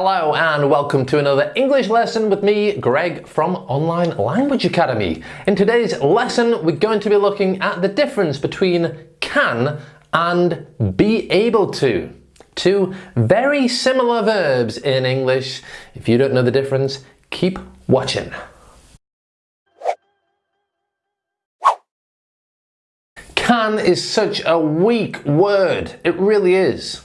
Hello and welcome to another English lesson with me, Greg from Online Language Academy. In today's lesson, we're going to be looking at the difference between can and be able to. Two very similar verbs in English. If you don't know the difference, keep watching. Can is such a weak word. It really is.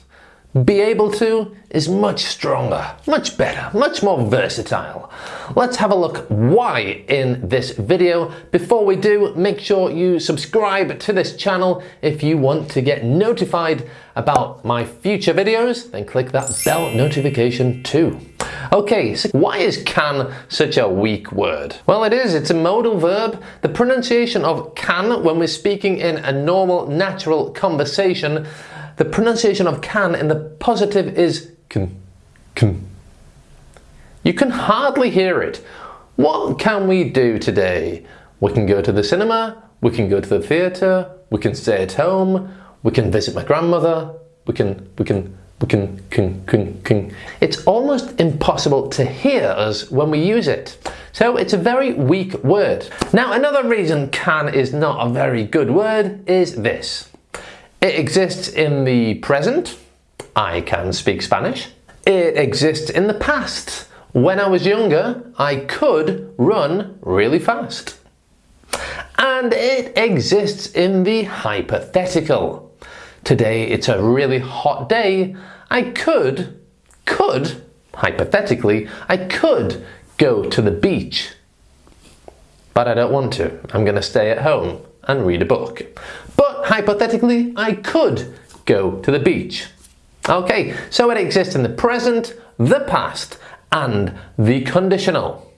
Be able to is much stronger, much better, much more versatile. Let's have a look why in this video. Before we do, make sure you subscribe to this channel if you want to get notified about my future videos, then click that bell notification too. Okay, so why is can such a weak word? Well, it is. It's a modal verb. The pronunciation of can when we're speaking in a normal, natural conversation the pronunciation of can in the positive is can, can. You can hardly hear it. What can we do today? We can go to the cinema, we can go to the theatre, we can stay at home, we can visit my grandmother, we can, we can, we can, can, can, can. It's almost impossible to hear us when we use it. So it's a very weak word. Now another reason can is not a very good word is this. It exists in the present. I can speak Spanish. It exists in the past. When I was younger, I could run really fast. And it exists in the hypothetical. Today it's a really hot day. I could, could, hypothetically, I could go to the beach. But I don't want to. I'm going to stay at home and read a book. But hypothetically, I could go to the beach. Okay, so it exists in the present, the past, and the conditional.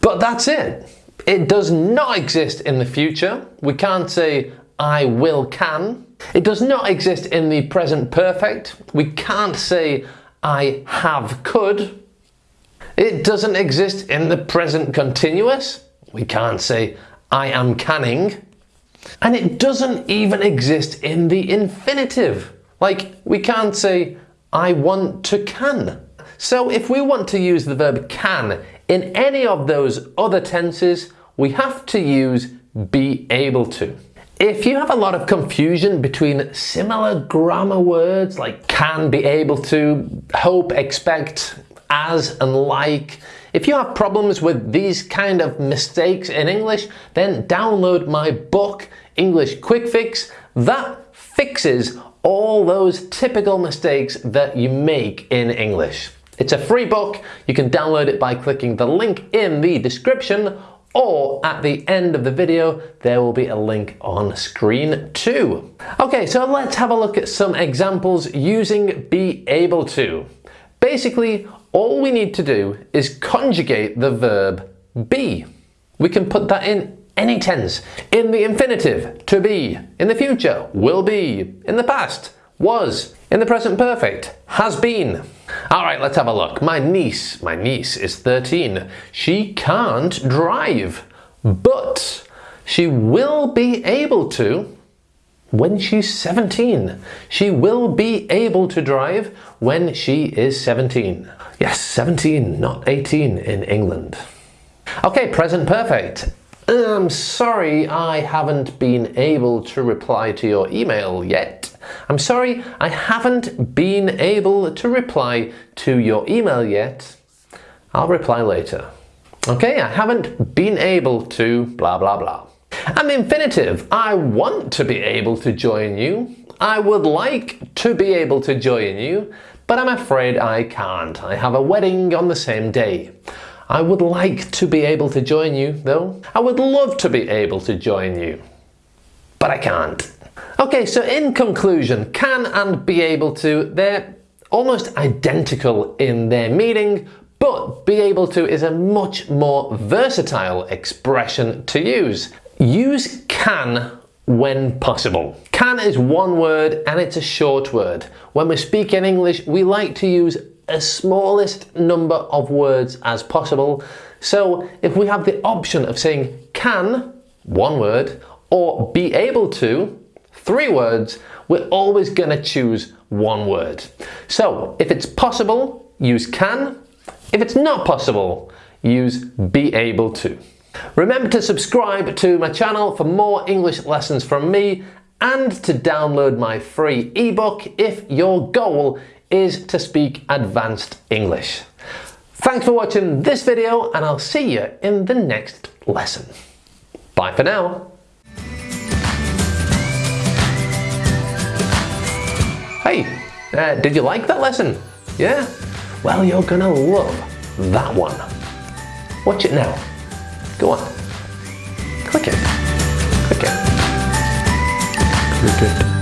But that's it. It does not exist in the future. We can't say I will can. It does not exist in the present perfect. We can't say I have could. It doesn't exist in the present continuous. We can't say I am canning. And it doesn't even exist in the infinitive. Like, we can't say, I want to can. So if we want to use the verb can in any of those other tenses, we have to use be able to. If you have a lot of confusion between similar grammar words like can, be able to, hope, expect, as and like, if you have problems with these kind of mistakes in English, then download my book, English Quick Fix. That fixes all those typical mistakes that you make in English. It's a free book. You can download it by clicking the link in the description or at the end of the video, there will be a link on screen too. Okay, so let's have a look at some examples using be able to. Basically, all we need to do is conjugate the verb be. We can put that in any tense. In the infinitive, to be. In the future, will be. In the past, was. In the present perfect, has been. All right, let's have a look. My niece, my niece is 13. She can't drive, but she will be able to when she's 17. She will be able to drive when she is 17. Yes, 17, not 18 in England. Okay, present perfect. I'm sorry I haven't been able to reply to your email yet. I'm sorry I haven't been able to reply to your email yet. I'll reply later. Okay, I haven't been able to blah blah blah. The infinitive, I want to be able to join you. I would like to be able to join you but I'm afraid I can't. I have a wedding on the same day. I would like to be able to join you, though. I would love to be able to join you, but I can't. Okay, so in conclusion, can and be able to, they're almost identical in their meaning, but be able to is a much more versatile expression to use. Use can when possible. Can is one word and it's a short word. When we speak in English, we like to use a smallest number of words as possible. So if we have the option of saying can, one word, or be able to, three words, we're always going to choose one word. So if it's possible, use can. If it's not possible, use be able to. Remember to subscribe to my channel for more English lessons from me and to download my free ebook if your goal is to speak advanced English. Thanks for watching this video and I'll see you in the next lesson. Bye for now. Hey, uh, did you like that lesson? Yeah? Well, you're gonna love that one. Watch it now. Go on. Click it. Click it. Click it.